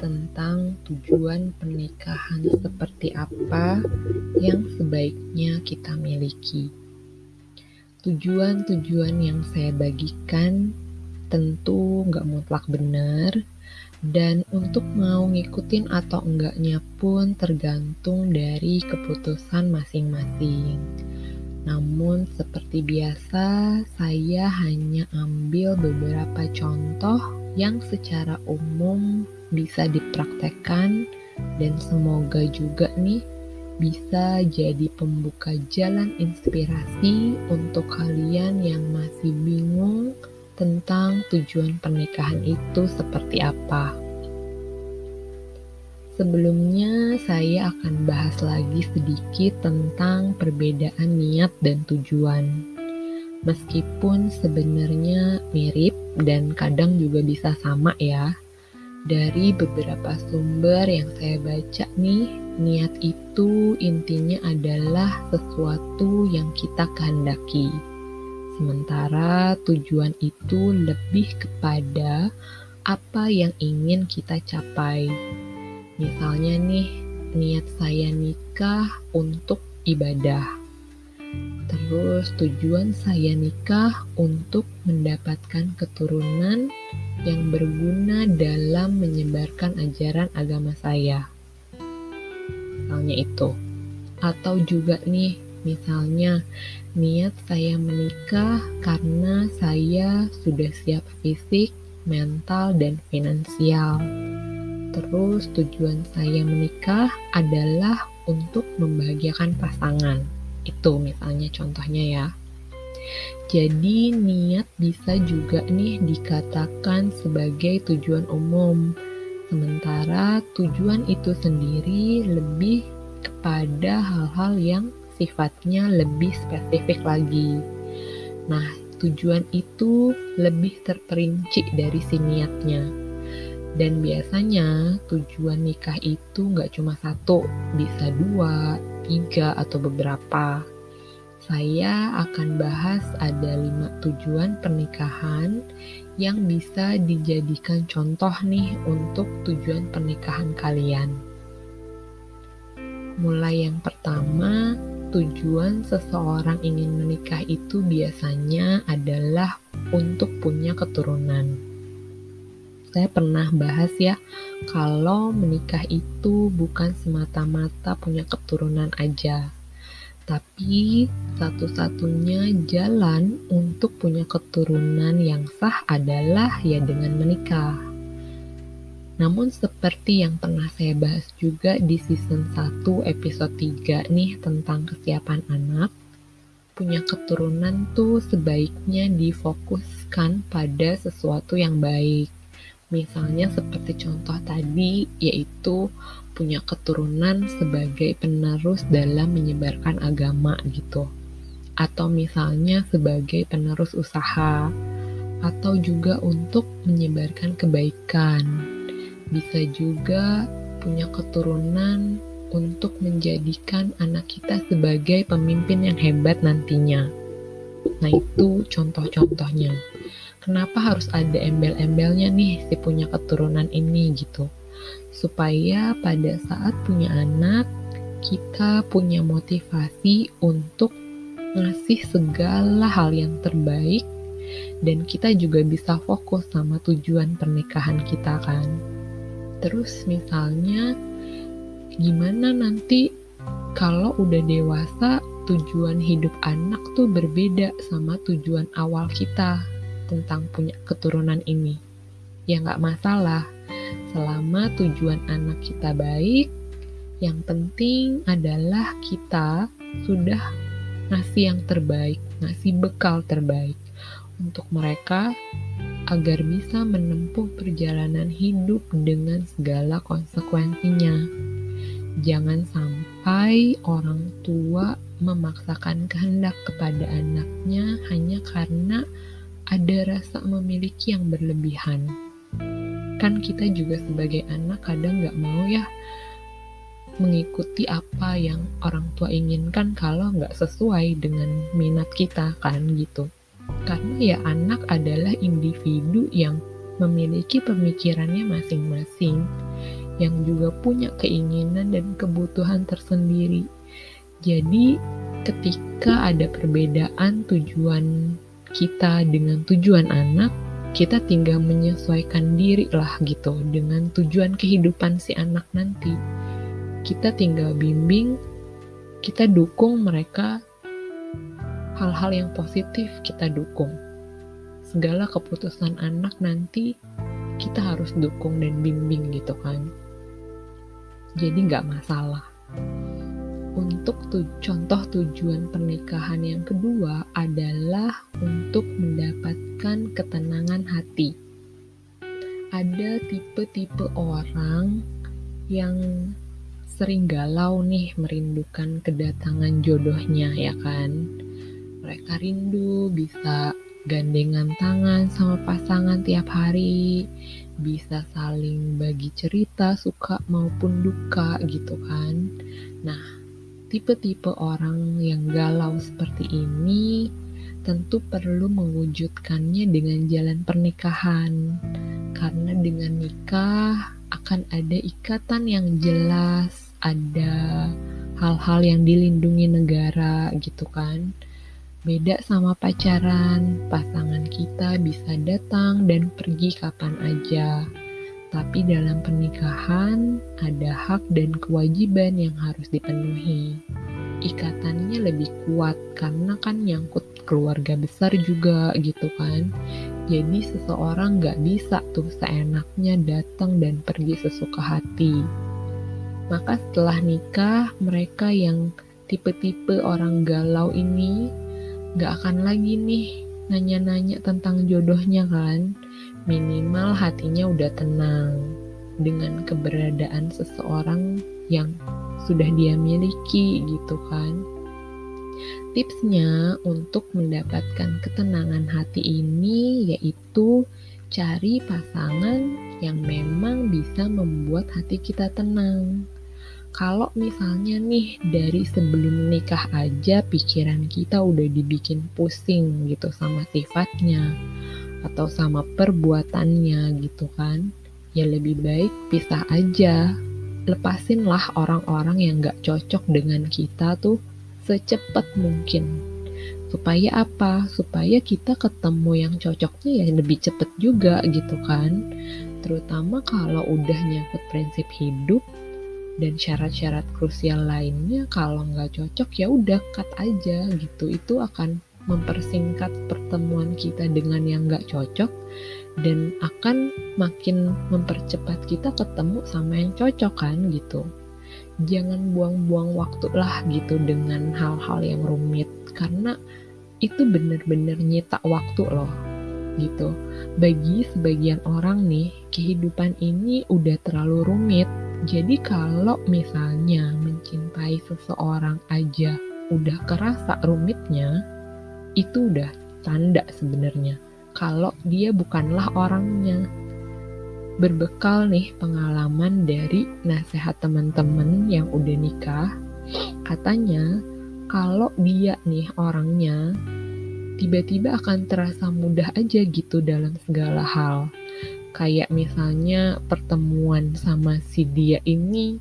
tentang tujuan pernikahan seperti apa yang sebaiknya kita miliki. Tujuan-tujuan yang saya bagikan tentu nggak mutlak benar, dan untuk mau ngikutin atau enggaknya pun tergantung dari keputusan masing-masing. Namun seperti biasa, saya hanya ambil beberapa contoh yang secara umum bisa dipraktekkan dan semoga juga nih bisa jadi pembuka jalan inspirasi untuk kalian yang masih bingung tentang tujuan pernikahan itu seperti apa. Sebelumnya, saya akan bahas lagi sedikit tentang perbedaan niat dan tujuan. Meskipun sebenarnya mirip dan kadang juga bisa sama ya. Dari beberapa sumber yang saya baca nih, niat itu intinya adalah sesuatu yang kita kehendaki. Sementara tujuan itu lebih kepada apa yang ingin kita capai Misalnya nih, niat saya nikah untuk ibadah. Terus tujuan saya nikah untuk mendapatkan keturunan yang berguna dalam menyebarkan ajaran agama saya. Misalnya itu. Atau juga nih, misalnya niat saya menikah karena saya sudah siap fisik, mental, dan finansial Terus tujuan saya menikah adalah untuk membahagiakan pasangan. Itu misalnya contohnya ya. Jadi niat bisa juga nih dikatakan sebagai tujuan umum. Sementara tujuan itu sendiri lebih kepada hal-hal yang sifatnya lebih spesifik lagi. Nah, tujuan itu lebih terperinci dari si niatnya. Dan biasanya tujuan nikah itu nggak cuma satu, bisa dua, tiga, atau beberapa. Saya akan bahas ada lima tujuan pernikahan yang bisa dijadikan contoh nih untuk tujuan pernikahan kalian. Mulai yang pertama, tujuan seseorang ingin menikah itu biasanya adalah untuk punya keturunan saya pernah bahas ya, kalau menikah itu bukan semata-mata punya keturunan aja, tapi satu-satunya jalan untuk punya keturunan yang sah adalah ya dengan menikah. Namun seperti yang pernah saya bahas juga di season 1 episode 3 nih tentang kesiapan anak, punya keturunan tuh sebaiknya difokuskan pada sesuatu yang baik Misalnya seperti contoh tadi, yaitu punya keturunan sebagai penerus dalam menyebarkan agama gitu. Atau misalnya sebagai penerus usaha, atau juga untuk menyebarkan kebaikan. Bisa juga punya keturunan untuk menjadikan anak kita sebagai pemimpin yang hebat nantinya. Nah, itu contoh-contohnya kenapa harus ada embel-embelnya nih si punya keturunan ini gitu? Supaya pada saat punya anak kita punya motivasi untuk ngasih segala hal yang terbaik dan kita juga bisa fokus sama tujuan pernikahan kita kan? Terus misalnya gimana nanti kalau udah dewasa tujuan hidup anak tuh berbeda sama tujuan awal kita tentang punya keturunan ini. Ya nggak masalah, selama tujuan anak kita baik, yang penting adalah kita sudah ngasih yang terbaik, ngasih bekal terbaik untuk mereka agar bisa menempuh perjalanan hidup dengan segala konsekuensinya. Jangan sampai orang tua memaksakan kehendak kepada anaknya hanya karena ada rasa memiliki yang berlebihan. Kan kita juga sebagai anak kadang nggak mau ya mengikuti apa yang orang tua inginkan kalau nggak sesuai dengan minat kita kan gitu. Karena ya anak adalah individu yang memiliki pemikirannya masing-masing, yang juga punya keinginan dan kebutuhan tersendiri. Jadi, ketika ada perbedaan tujuan kita dengan tujuan anak, kita tinggal menyesuaikan diri lah gitu dengan tujuan kehidupan si anak nanti. Kita tinggal bimbing, kita dukung mereka hal-hal yang positif kita dukung. Segala keputusan anak nanti kita harus dukung dan bimbing gitu kan. Jadi nggak masalah untuk tu contoh tujuan pernikahan yang kedua adalah untuk mendapatkan ketenangan hati ada tipe-tipe orang yang sering galau nih merindukan kedatangan jodohnya ya kan mereka rindu bisa gandengan tangan sama pasangan tiap hari, bisa saling bagi cerita suka maupun duka gitu kan. Nah, tipe-tipe orang yang galau seperti ini tentu perlu mewujudkannya dengan jalan pernikahan. Karena dengan nikah akan ada ikatan yang jelas, ada hal-hal yang dilindungi negara gitu kan Beda sama pacaran, pasangan kita bisa datang dan pergi kapan aja. Tapi dalam pernikahan ada hak dan kewajiban yang harus dipenuhi. Ikatannya lebih kuat karena kan nyangkut keluarga besar juga gitu kan. Jadi seseorang gak bisa tuh seenaknya datang dan pergi sesuka hati. Maka setelah nikah, mereka yang tipe-tipe orang galau ini gak akan lagi nih nanya-nanya tentang jodohnya kan. Minimal hatinya udah tenang dengan keberadaan seseorang yang sudah dia miliki gitu kan. Tipsnya untuk mendapatkan ketenangan hati ini yaitu cari pasangan yang memang bisa membuat hati kita tenang kalau misalnya nih dari sebelum nikah aja pikiran kita udah dibikin pusing gitu sama sifatnya atau sama perbuatannya gitu kan. Ya lebih baik pisah aja. Lepasin lah orang-orang yang gak cocok dengan kita tuh secepat mungkin. Supaya apa? Supaya kita ketemu yang cocoknya ya lebih cepet juga gitu kan. Terutama kalau udah nyangkut prinsip hidup dan syarat-syarat krusial lainnya kalau nggak cocok ya udah cut aja gitu. Itu akan mempersingkat pertemuan kita dengan yang nggak cocok dan akan makin mempercepat kita ketemu sama yang cocok kan gitu. Jangan buang-buang waktu lah gitu dengan hal-hal yang rumit karena itu bener-bener nyita waktu loh gitu. Bagi sebagian orang nih kehidupan ini udah terlalu rumit. Jadi kalau misalnya mencintai seseorang aja udah kerasa rumitnya, itu udah tanda sebenarnya kalau dia bukanlah orangnya. Berbekal nih pengalaman dari nasihat teman-teman yang udah nikah, katanya kalau dia nih orangnya tiba-tiba akan terasa mudah aja gitu dalam segala hal. Kayak misalnya pertemuan sama si dia ini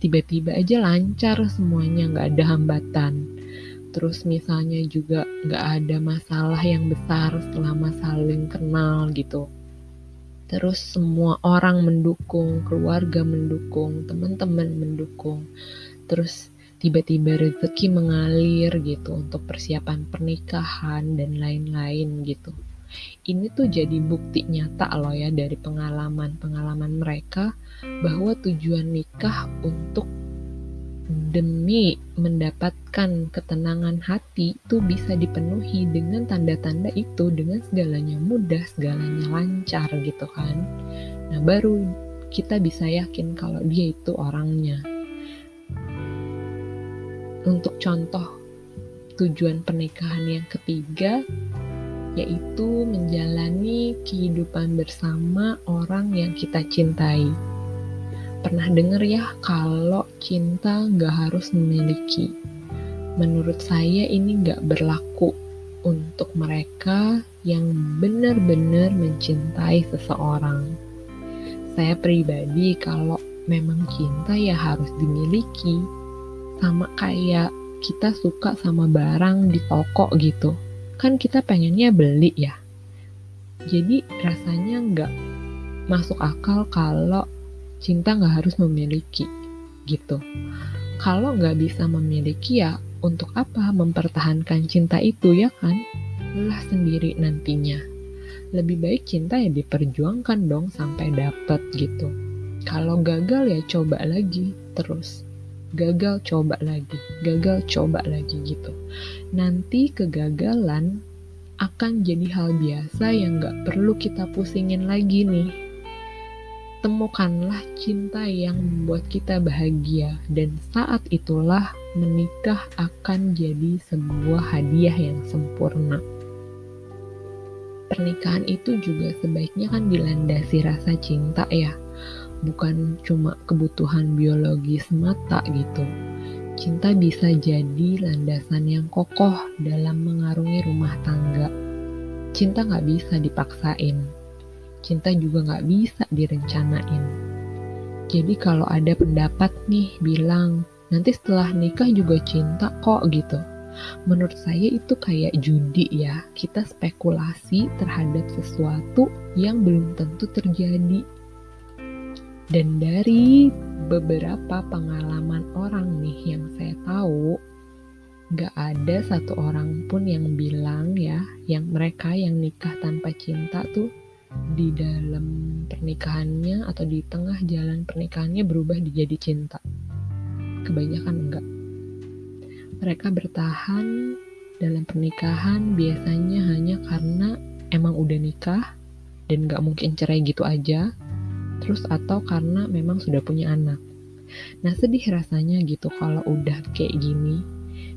tiba-tiba aja lancar semuanya nggak ada hambatan terus misalnya juga nggak ada masalah yang besar selama saling kenal gitu. Terus semua orang mendukung keluarga mendukung teman-teman mendukung. Terus tiba-tiba rezeki mengalir gitu untuk persiapan pernikahan dan lain-lain gitu. Ini tuh jadi bukti nyata loh ya dari pengalaman-pengalaman mereka bahwa tujuan nikah untuk demi mendapatkan ketenangan hati itu bisa dipenuhi dengan tanda-tanda itu dengan segalanya mudah, segalanya lancar gitu kan. Nah, baru kita bisa yakin kalau dia itu orangnya. Untuk contoh tujuan pernikahan yang ketiga yaitu menjalani kehidupan bersama orang yang kita cintai. Pernah denger ya kalau cinta nggak harus memiliki. Menurut saya ini nggak berlaku untuk mereka yang benar-benar mencintai seseorang. Saya pribadi kalau memang cinta ya harus dimiliki. Sama kayak kita suka sama barang di toko gitu. Kan kita pengennya beli ya. Jadi rasanya nggak masuk akal kalau cinta nggak harus memiliki gitu. Kalau nggak bisa memiliki ya untuk apa mempertahankan cinta itu ya kan? Lah sendiri nantinya. Lebih baik cinta ya diperjuangkan dong sampai dapet gitu. Kalau gagal ya coba lagi terus. Gagal coba lagi, gagal coba lagi gitu. Nanti kegagalan akan jadi hal biasa yang gak perlu kita pusingin lagi nih. Temukanlah cinta yang membuat kita bahagia dan saat itulah menikah akan jadi sebuah hadiah yang sempurna. Pernikahan itu juga sebaiknya kan dilandasi rasa cinta ya bukan cuma kebutuhan biologis mata gitu. Cinta bisa jadi landasan yang kokoh dalam mengarungi rumah tangga. Cinta nggak bisa dipaksain. Cinta juga nggak bisa direncanain. Jadi kalau ada pendapat nih bilang, nanti setelah nikah juga cinta kok gitu. Menurut saya itu kayak judi ya, kita spekulasi terhadap sesuatu yang belum tentu terjadi dan dari beberapa pengalaman orang nih yang saya tahu, gak ada satu orang pun yang bilang ya, yang mereka yang nikah tanpa cinta tuh di dalam pernikahannya atau di tengah jalan pernikahannya berubah menjadi cinta. Kebanyakan enggak. Mereka bertahan dalam pernikahan biasanya hanya karena emang udah nikah dan gak mungkin cerai gitu aja terus atau karena memang sudah punya anak. Nah sedih rasanya gitu kalau udah kayak gini.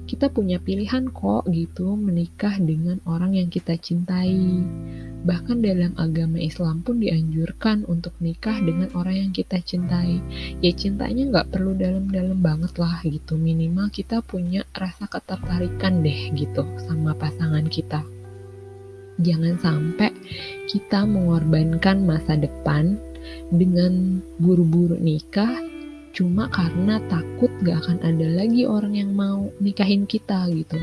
Kita punya pilihan kok gitu menikah dengan orang yang kita cintai. Bahkan dalam agama Islam pun dianjurkan untuk nikah dengan orang yang kita cintai. Ya cintanya nggak perlu dalam-dalam banget lah gitu. Minimal kita punya rasa ketertarikan deh gitu sama pasangan kita. Jangan sampai kita mengorbankan masa depan dengan buru-buru nikah cuma karena takut gak akan ada lagi orang yang mau nikahin kita gitu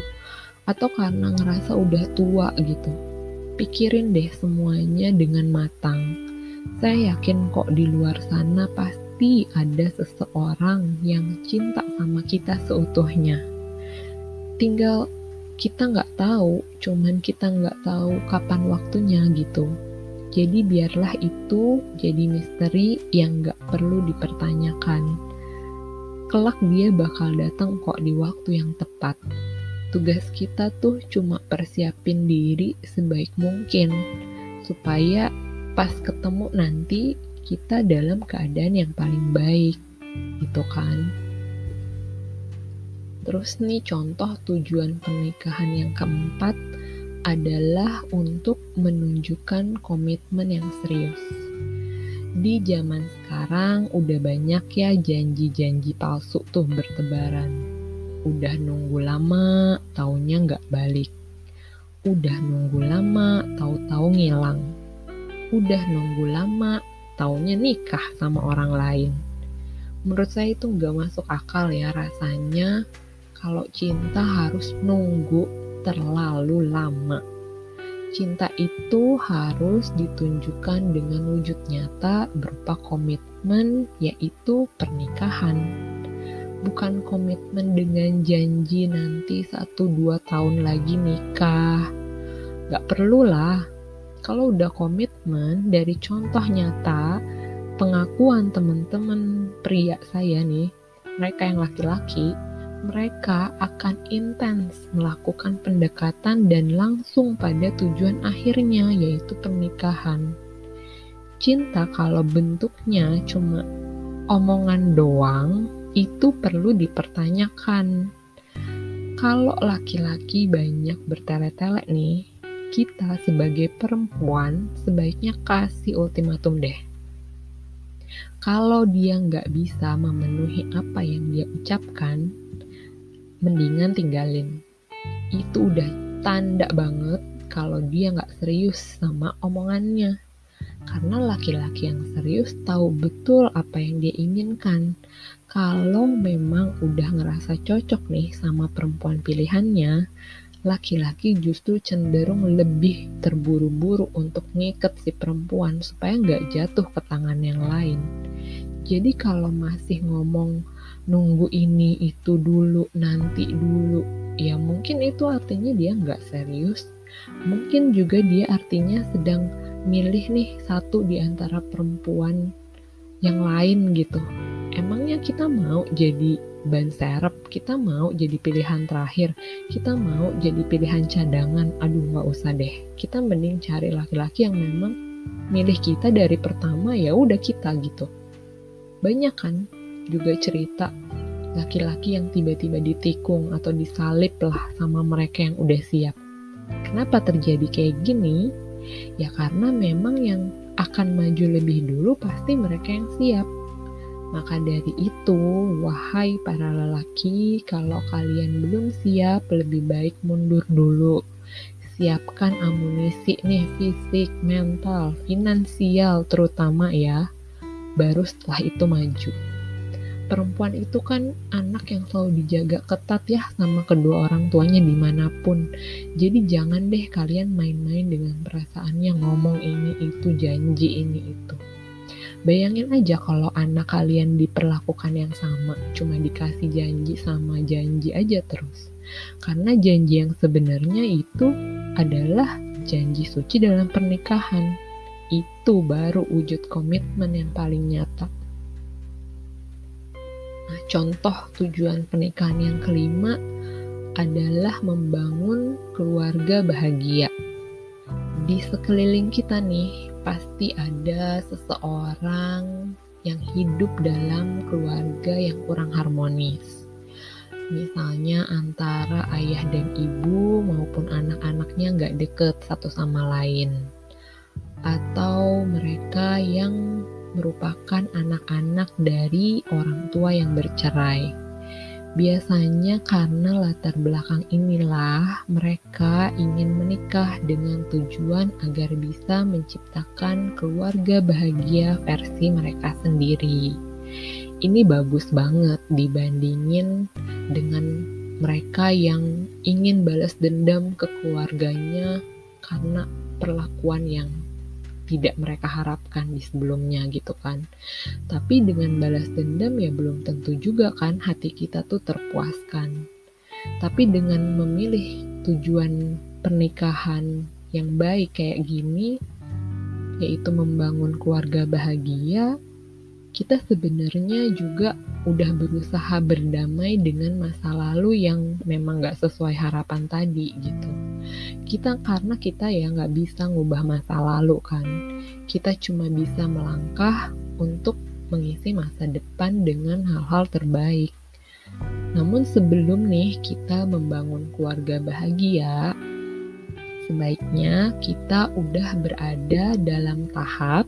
atau karena ngerasa udah tua gitu pikirin deh semuanya dengan matang saya yakin kok di luar sana pasti ada seseorang yang cinta sama kita seutuhnya tinggal kita nggak tahu cuman kita nggak tahu kapan waktunya gitu jadi biarlah itu jadi misteri yang gak perlu dipertanyakan. Kelak dia bakal datang kok di waktu yang tepat. Tugas kita tuh cuma persiapin diri sebaik mungkin supaya pas ketemu nanti kita dalam keadaan yang paling baik gitu kan terus nih contoh tujuan pernikahan yang keempat adalah untuk menunjukkan komitmen yang serius. Di zaman sekarang udah banyak ya janji-janji palsu tuh bertebaran. Udah nunggu lama, taunya nggak balik. Udah nunggu lama, tahu-tahu ngilang. Udah nunggu lama, taunya nikah sama orang lain. Menurut saya itu nggak masuk akal ya rasanya kalau cinta harus nunggu terlalu lama. Cinta itu harus ditunjukkan dengan wujud nyata berupa komitmen, yaitu pernikahan. Bukan komitmen dengan janji nanti satu dua tahun lagi nikah. Gak perlu lah. Kalau udah komitmen dari contoh nyata, pengakuan teman-teman pria saya nih, mereka yang laki-laki, mereka akan intens melakukan pendekatan dan langsung pada tujuan akhirnya, yaitu pernikahan. Cinta, kalau bentuknya cuma omongan doang, itu perlu dipertanyakan. Kalau laki-laki banyak bertele-tele nih, kita sebagai perempuan sebaiknya kasih ultimatum deh. Kalau dia nggak bisa memenuhi apa yang dia ucapkan, mendingan tinggalin. Itu udah tanda banget kalau dia nggak serius sama omongannya. Karena laki-laki yang serius tahu betul apa yang dia inginkan. Kalau memang udah ngerasa cocok nih sama perempuan pilihannya, laki-laki justru cenderung lebih terburu-buru untuk ngiket si perempuan supaya nggak jatuh ke tangan yang lain. Jadi kalau masih ngomong nunggu ini itu dulu, nanti dulu, ya mungkin itu artinya dia nggak serius Mungkin juga dia artinya sedang milih nih satu di antara perempuan yang lain gitu. Emangnya kita mau jadi ban serep, kita mau jadi pilihan terakhir, kita mau jadi pilihan cadangan. Aduh nggak usah deh. Kita mending cari laki-laki yang memang milih kita dari pertama ya udah kita gitu. Banyak kan juga cerita laki-laki yang tiba-tiba ditikung atau disalip lah sama mereka yang udah siap. Kenapa terjadi kayak gini? Ya karena memang yang akan maju lebih dulu pasti mereka yang siap. Maka dari itu, wahai para lelaki, kalau kalian belum siap, lebih baik mundur dulu. Siapkan amunisi nih, fisik, mental, finansial terutama ya. Baru setelah itu maju perempuan itu kan anak yang selalu dijaga ketat ya sama kedua orang tuanya di mana pun. Jadi jangan deh kalian main-main dengan perasaannya ngomong ini itu janji ini itu. Bayangin aja kalau anak kalian diperlakukan yang sama, cuma dikasih janji sama janji aja terus. Karena janji yang sebenarnya itu adalah janji suci dalam pernikahan. Itu baru wujud komitmen yang paling nyata. Nah, contoh tujuan pernikahan yang kelima adalah membangun keluarga bahagia. Di sekeliling kita nih, pasti ada seseorang yang hidup dalam keluarga yang kurang harmonis. Misalnya antara ayah dan ibu maupun anak-anaknya nggak deket satu sama lain. Atau mereka yang merupakan anak-anak dari orang tua yang bercerai. Biasanya karena latar belakang inilah mereka ingin menikah dengan tujuan agar bisa menciptakan keluarga bahagia versi mereka sendiri. Ini bagus banget dibandingin dengan mereka yang ingin balas dendam ke keluarganya karena perlakuan yang tidak mereka harapkan di sebelumnya gitu kan. Tapi dengan balas dendam ya belum tentu juga kan hati kita tuh terpuaskan. Tapi dengan memilih tujuan pernikahan yang baik kayak gini, yaitu membangun keluarga bahagia, kita sebenarnya juga udah berusaha berdamai dengan masa lalu yang memang gak sesuai harapan tadi gitu. Kita karena kita ya nggak bisa ngubah masa lalu kan, kita cuma bisa melangkah untuk mengisi masa depan dengan hal-hal terbaik. Namun sebelum nih kita membangun keluarga bahagia, sebaiknya kita udah berada dalam tahap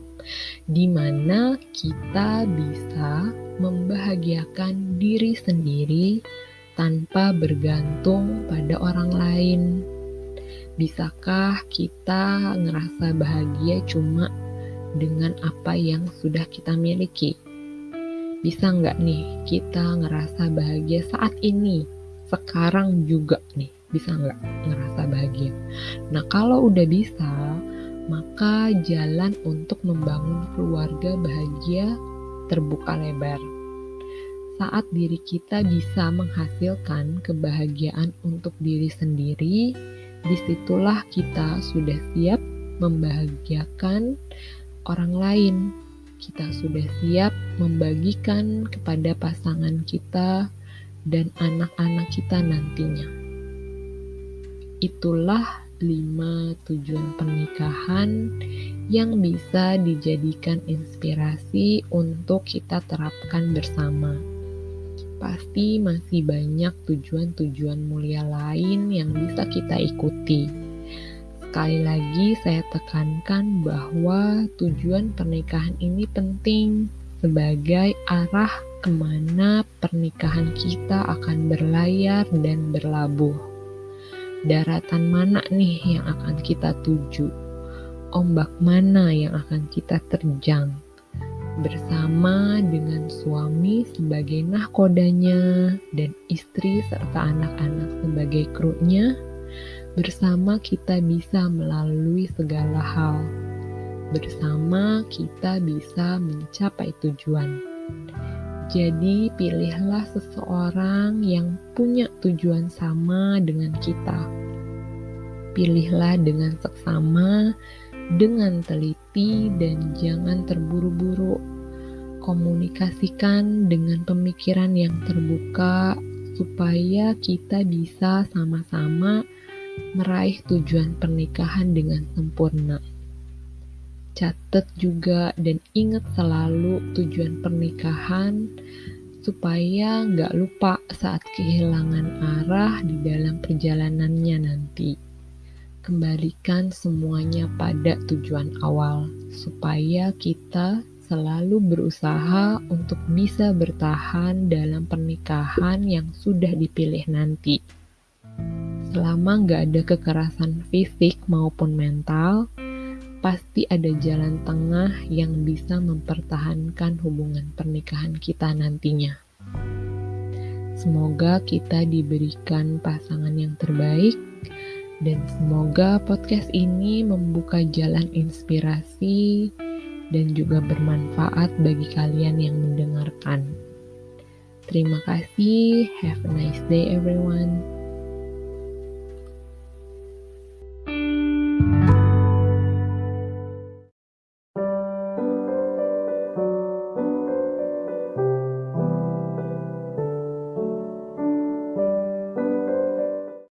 di mana kita bisa membahagiakan diri sendiri tanpa bergantung pada orang lain. Bisakah kita ngerasa bahagia cuma dengan apa yang sudah kita miliki? Bisa nggak nih kita ngerasa bahagia saat ini, sekarang juga nih, bisa nggak ngerasa bahagia? Nah kalau udah bisa, maka jalan untuk membangun keluarga bahagia terbuka lebar. Saat diri kita bisa menghasilkan kebahagiaan untuk diri sendiri, di situlah kita sudah siap membahagiakan orang lain. Kita sudah siap membagikan kepada pasangan kita dan anak-anak kita nantinya. Itulah 5 tujuan pernikahan yang bisa dijadikan inspirasi untuk kita terapkan bersama. Pasti masih banyak tujuan-tujuan mulia lain yang bisa kita ikuti. Sekali lagi, saya tekankan bahwa tujuan pernikahan ini penting sebagai arah ke mana pernikahan kita akan berlayar dan berlabuh. daratan mana nih yang akan kita tuju, ombak mana yang akan kita terjang, bersama dengan suami sebagai nahkodanya dan istri serta anak-anak sebagai krunya, bersama kita bisa melalui segala hal. Bersama kita bisa mencapai tujuan. Jadi, pilihlah seseorang yang punya tujuan sama dengan kita. Pilihlah dengan seksama, dengan teliti, dan jangan terburu-buru. Komunikasikan dengan pemikiran yang terbuka, supaya kita bisa sama-sama meraih tujuan pernikahan dengan sempurna catat juga dan ingat selalu tujuan pernikahan supaya nggak lupa saat kehilangan arah di dalam perjalanannya nanti. Kembalikan semuanya pada tujuan awal supaya kita selalu berusaha untuk bisa bertahan dalam pernikahan yang sudah dipilih nanti. Selama nggak ada kekerasan fisik maupun mental, pasti ada jalan tengah yang bisa mempertahankan hubungan pernikahan kita nantinya. Semoga kita diberikan pasangan yang terbaik, dan semoga podcast ini membuka jalan inspirasi dan juga bermanfaat bagi kalian yang mendengarkan. Terima kasih, have a nice day, everyone.